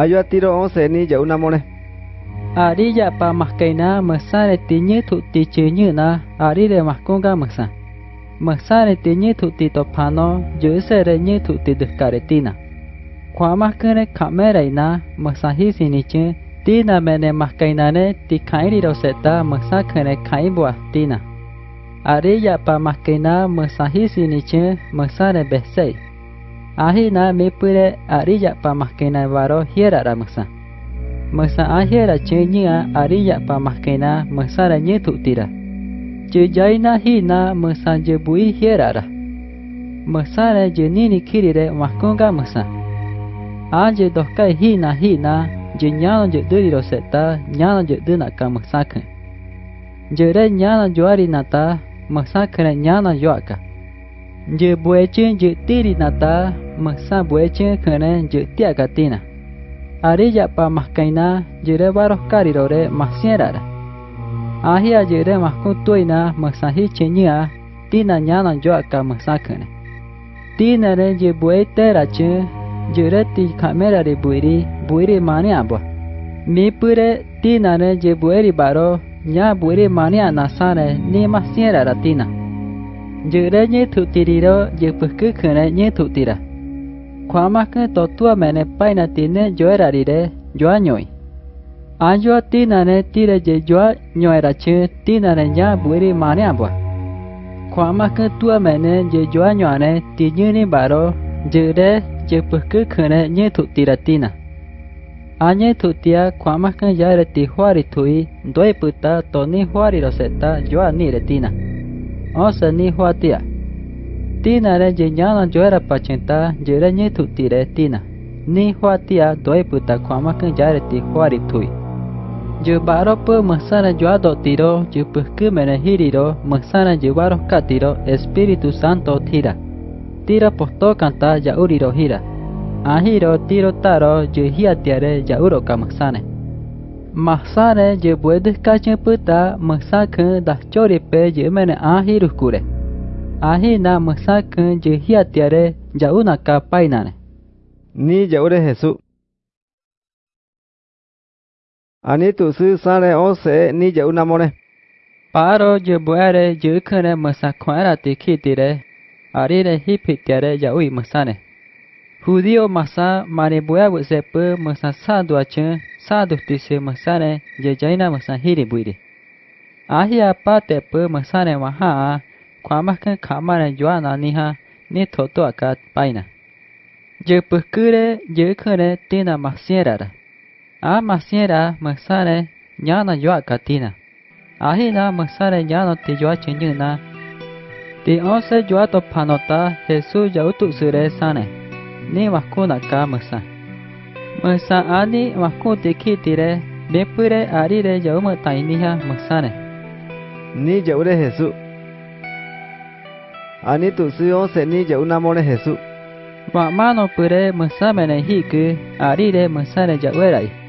ayo tiro onse ni jau namone ari ya pa maskaina masa re tinye thu ti chenyu na ari re maskonga masa masa re tinye thu ti to phano ju se re nye thu ti de karetina khóa mắc cứ này khám mê rầy na mà sa hi xin đi chứ. Tí na mẹ này mắc cây na này tí khai đi đâu sẽ ta mà sa khơi này khai bùa tí na. À đi ya pa mắc cây na mà sa hi xin đi chứ mà sa này bế ahina me pure ariya pa mahkena varo hiera ra masa ahera chenya ariya pa mahkena masa ra nye tira. Jaina hina masa je bui hiera ra. Masa ra je nini kiri re mahkonga masa aje dohkai hina hina je nyano je duri ro seta nyano je duna ka masa ke. Je re nyano joari nata masa kere nyano je tiri nata masa bue chen kene je tia katina ari ya pa mahkaina jere baros karirore masiera ahia jere mahku tuina masa hi chenya tina nyana masa kene tina re je bue tera chen jere ti kamera re buiri buiri mani abo mi pure tina re je buiri baro nya buiri mani anasane ni masiera ra tina jere nye thutiriro je pukku khene nye thutira khwama ke totua mene paina tine joerarire joa nyoi anjo tina ne tire je joa tina ne nya buiri mane abwa khwama ke tua mene je joa nyoane tinyuni baro jere je pukku khene nye thutira tina. Anye thutia khwama ke yare ti hwari thui doi puta toni hwari roseta joa ni retina osa ni huatia. tina re je nyana jo era pachenta je re nye thu ti re tina. Ni hoa tia doi puta khwama kan ja re ti khwa ri thui je baro pe masana jo ado tiro je pukku mena hiriro masana je baro ka tiro espiritu santo tira tira posto kanta ya uriro hira ahiro tiro taro je hia tiare ya uro ka masana masana je puede ka chen puta masaka da chori pe je mena ahiro kure ahina musakan je hiatiare jauna ka painane ni jaure jesu ani tusu sare ose ni jauna more. Paro je buare je khane musakwara te khitire arire hipitiare jaui musane. Judío masa marebua sepe masa sadu ache sadu tise masare je jaina masa hiri buire ahia pa tepe masare maha kuamaskan kamara yuan aniha ni toto akat paina. Ye puskure ye kure tina masierara. A masiera, masare nyana yua katina. Ahila masare nyano ti yua chinyuna. Ti onse yua to panota Jesu yautu sure sane. Ni maskuna ka masa. Masa ani maskuti kitire. Bepure arire yauma tainiha masane. Ni yaure Jesús. Anitusiyo senilla unamone Jesús. Wa'mano pure mesamene hiku ari de mesane ya'uerai.